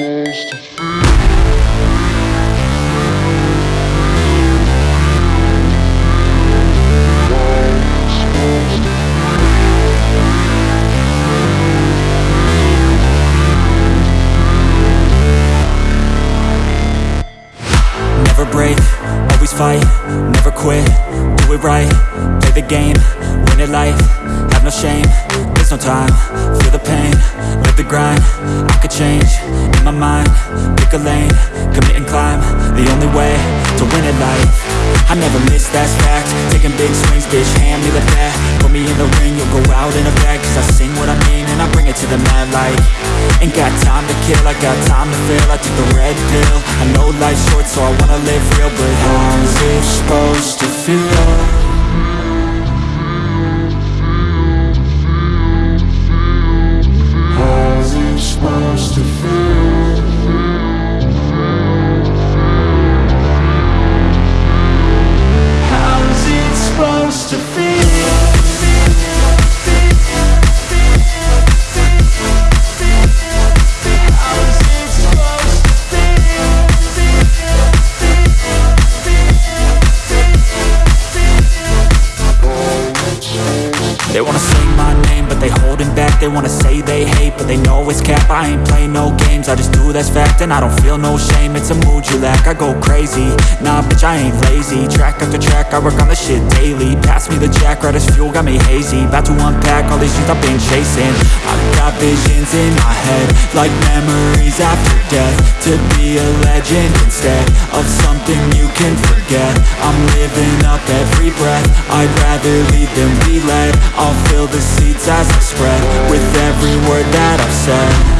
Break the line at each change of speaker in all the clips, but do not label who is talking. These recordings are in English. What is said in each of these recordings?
close to Got time to feel, I took the red pill I know life's short so I wanna live real But how's it supposed to feel? I work on the shit daily Pass me the jack, right as fuel, got me hazy About to unpack all these things I've been chasing I've got visions in my head Like memories after death To be a legend instead Of something you can forget I'm living up every breath I'd rather lead than be led I'll fill the seats as I spread With every word that I've
said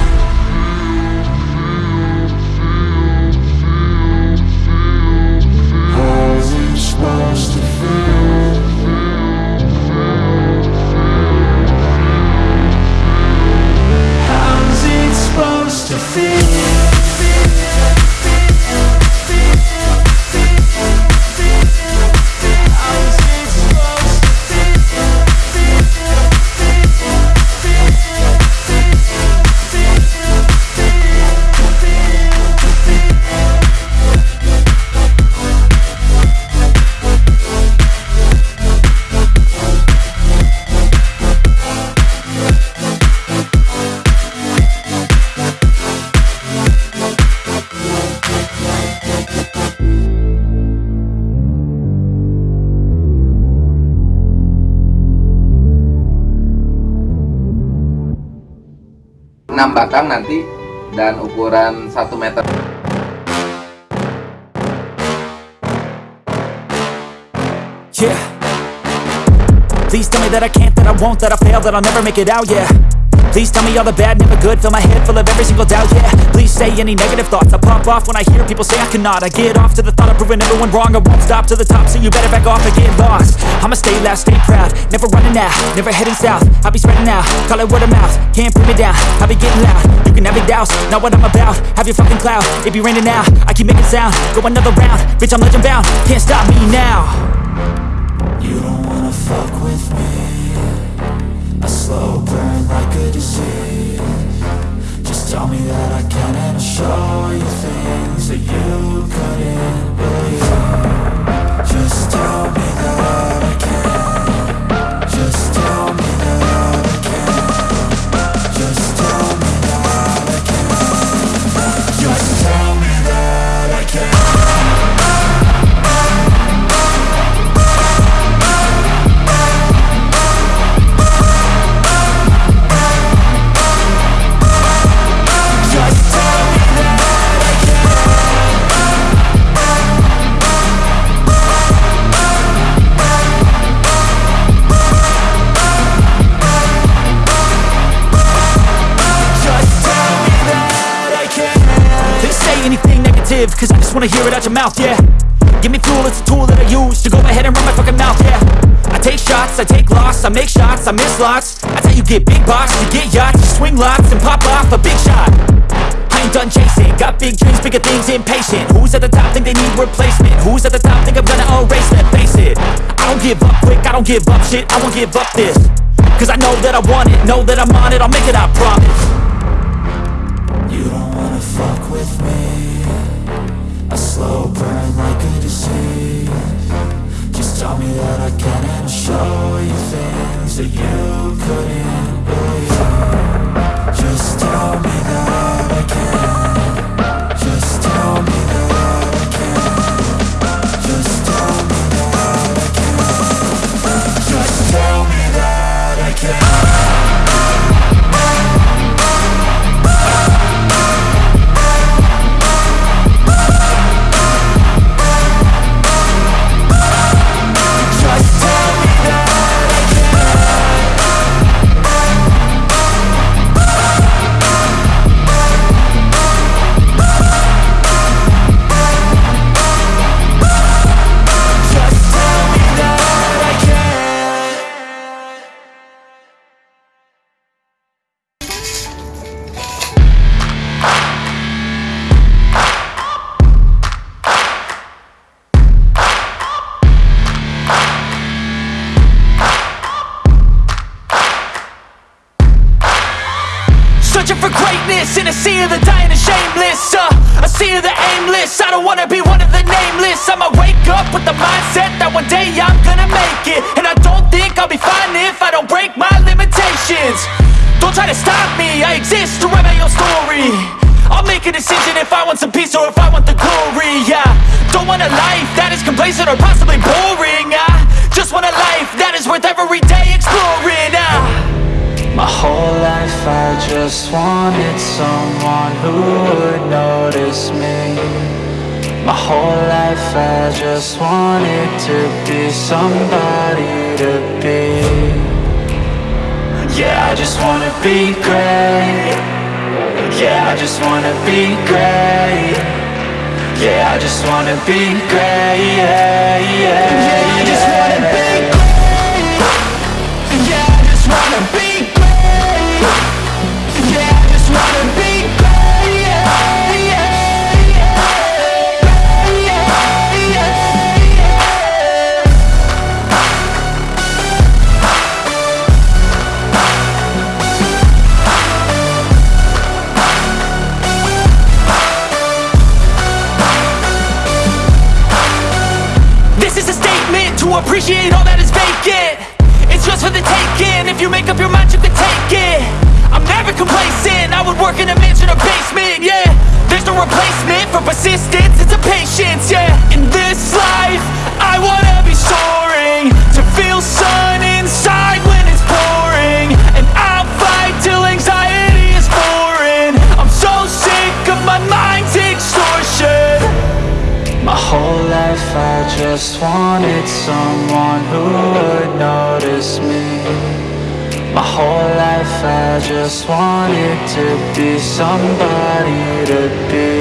ukuran 1 meter Yeah
Please tell me that I can't, that I won't, that I fail, that I'll never make it out, yeah Please tell me all the bad, never good Fill my head full of every single doubt, yeah Please say any negative thoughts I pop off when I hear people say I cannot I get off to the thought of proving everyone wrong I won't stop to the top, so you better back off and get lost I'ma stay loud, stay proud Never running out, never heading south I'll be spreading out, call it word of mouth Can't put me down, I'll be getting loud You can have your doubts, not what I'm about Have your fucking clout, it be raining now I keep making sound, go another round Bitch, I'm legend bound, can't stop me now mouth, yeah Give me fuel, it's a tool that I use To go ahead and run my fucking mouth, yeah I take shots, I take loss, I make shots, I miss lots That's how you get big boss, you get yachts You swing lots and pop off a big shot I ain't done chasing, got big dreams, bigger things, impatient Who's at the top think they need replacement? Who's at the top think I'm gonna erase that? Face it, I don't give up quick, I don't give up shit I won't give up this, cause I know that I want it Know that I'm on it, I'll make it, I promise You don't wanna fuck with me
so you couldn't
all that is vacant It's just for the taking If you make up your mind, you can take it I'm never complacent I would work in a mansion or basement, yeah There's no replacement for persistence It's a patience, yeah
wanted someone who would notice me My whole life I just wanted to be somebody to be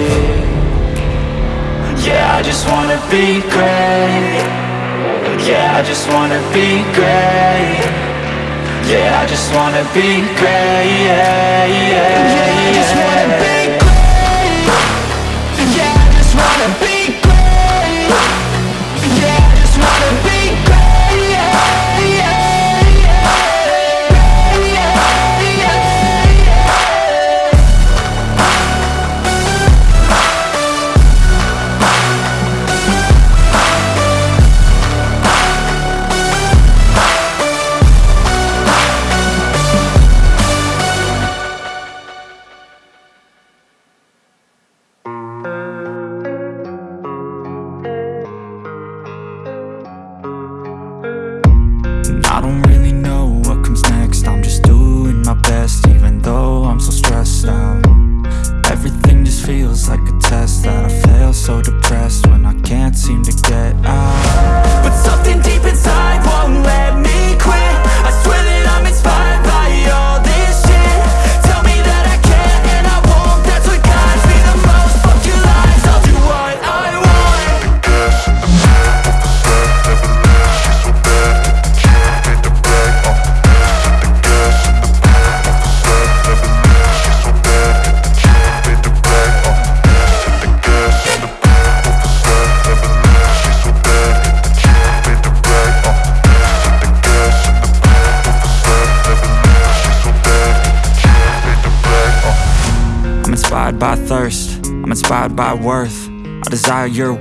Yeah, I just wanna be great Yeah, I just wanna be great Yeah, I just wanna be great Yeah, yeah,
yeah, yeah.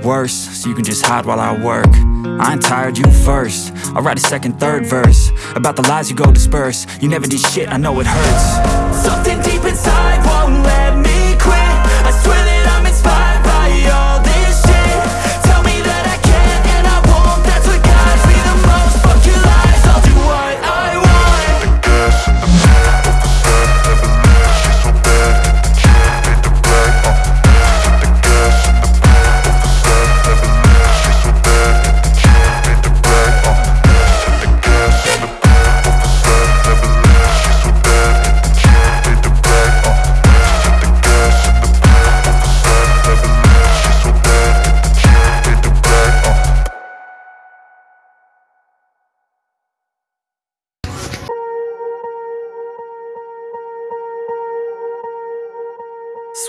worse So you can just hide while I work I ain't tired, you first I'll write a second, third verse About the lies you go disperse You never did shit, I know it hurts Something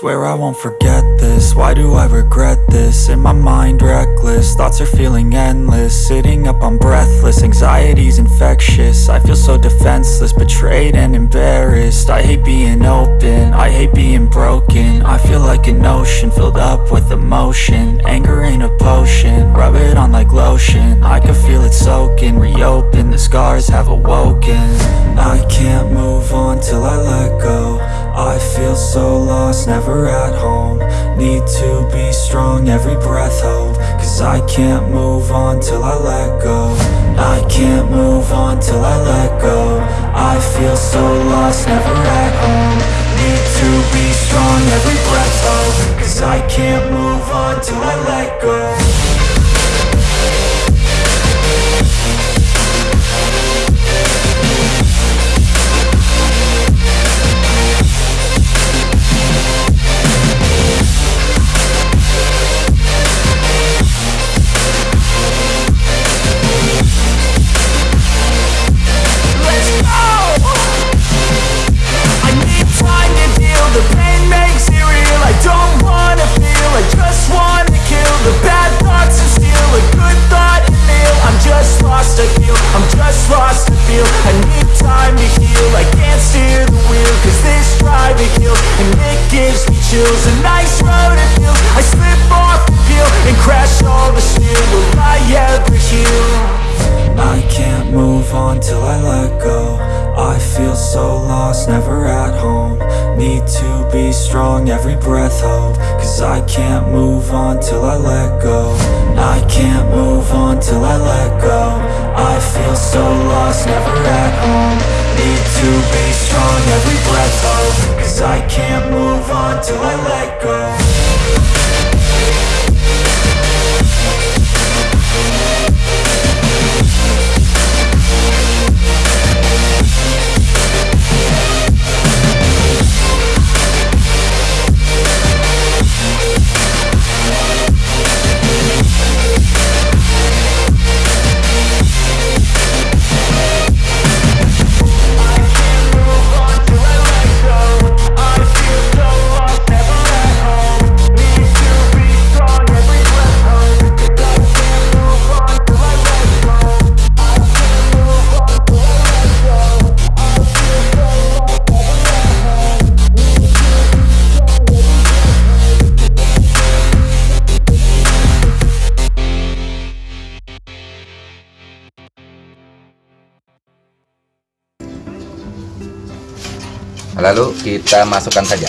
Swear I won't forget this, why do I regret this? In my mind reckless restless Thoughts are feeling endless Sitting up, I'm breathless Anxiety's infectious I feel so defenseless Betrayed and embarrassed I hate being open I hate being broken I feel like an ocean Filled up with emotion Anger ain't a potion Rub it on like lotion I can feel it soaking Reopen, the scars have awoken I can't move on till I let go I feel so lost, never at home Need to be strong, every breath hold Cause I can't move on till I let go I can't move on till I let go I feel so lost, never at home Need to be strong, every breath hold Cause I can't move on till I let go
I need time to heal I can't steer the wheel Cause this drive it kills And it gives me chills A nice road it feels I slip off the peel And crash
all the steel Will I ever heal? on till I let go I feel so lost, never at home Need to be strong, every breath hold Cause I can't move on till I let go I can't move on till I let go I feel so lost, never at home Need to be strong, every breath hold Cause I can't move on till I let go
lalu kita masukkan saja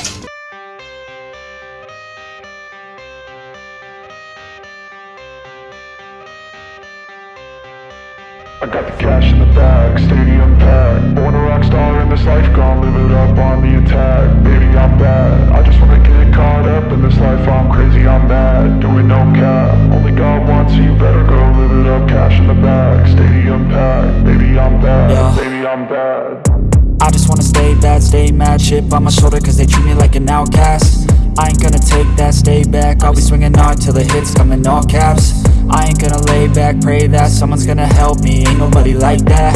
we swinging hard till the hits come in all caps I ain't gonna lay back, pray that someone's gonna help me Ain't nobody like that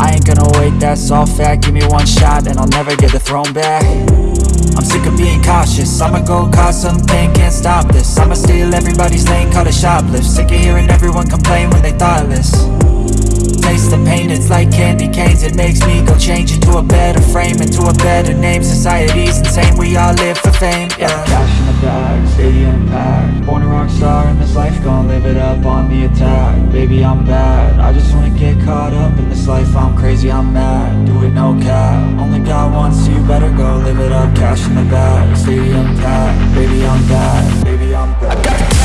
I ain't gonna wait, that's all fact Give me one shot and I'll never get the throne back I'm sick of being cautious I'ma go cause something, can't stop this I'ma steal everybody's lane, call it shoplift Sick of hearing everyone complain when they thoughtless Taste the pain It's like candy canes, it makes me go change Into a better frame, into a better name Society's insane, we all live for fame, yeah Cash in the bag, stadium packed Born a rock star in this life, Gonna live it up on the attack Baby, I'm bad, I just wanna get caught up in this life I'm crazy, I'm mad, do it no cap Only God wants you, better go live it up Cash in the bag, stadium packed Baby, I'm bad, baby, I'm bad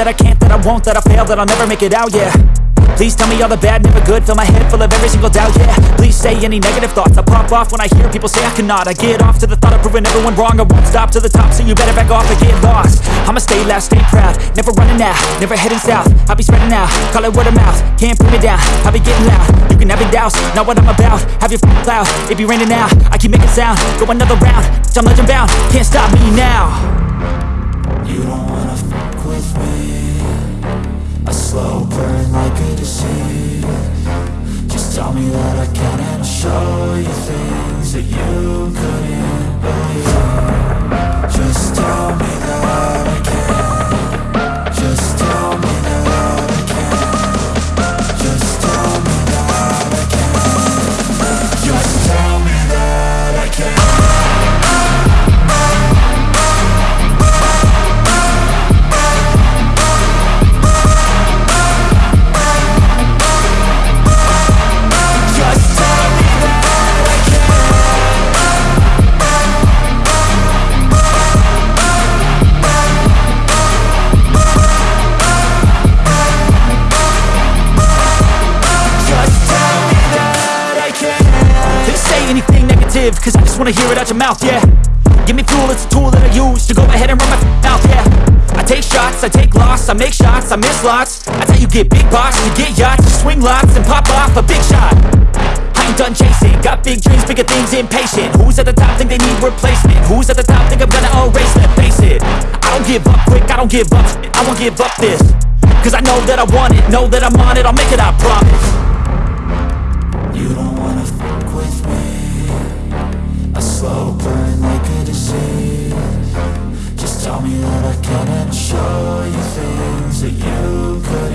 that I can't, that I won't, that I fail, that I'll never make it out, yeah Please tell me all the bad, never good Fill my head full of every single doubt, yeah Please say any negative thoughts I pop off when I hear people say I cannot I get off to the thought of proving everyone wrong I won't stop to the top, so you better back off or get lost I'ma stay loud, stay proud Never running out, never heading south I'll be spreading out, call it word of mouth Can't put me down, I'll be getting loud You can have it douse, not what I'm about Have your f***ing cloud, it be raining now I keep making sound, go another round Bitch, I'm legend bound, can't stop me now
You slow burn like a disease Just tell me that I can and I'll show you things that you couldn't believe Just tell me that
wanna hear it out your mouth, yeah Give me fuel, it's a tool that I use To go ahead and run my mouth, yeah I take shots, I take loss, I make shots, I miss lots That's how you get big boss, you get yachts You swing lots and pop off a big shot I ain't done chasing, got big dreams, bigger things, impatient Who's at the top think they need replacement? Who's at the top think I'm gonna erase them? Face it, I don't give up quick, I don't give up I won't give up this Cause I know that I want it, know that I'm on it I'll make it, I promise A slow
burn like a disease Just tell me that I can and show
you things that you could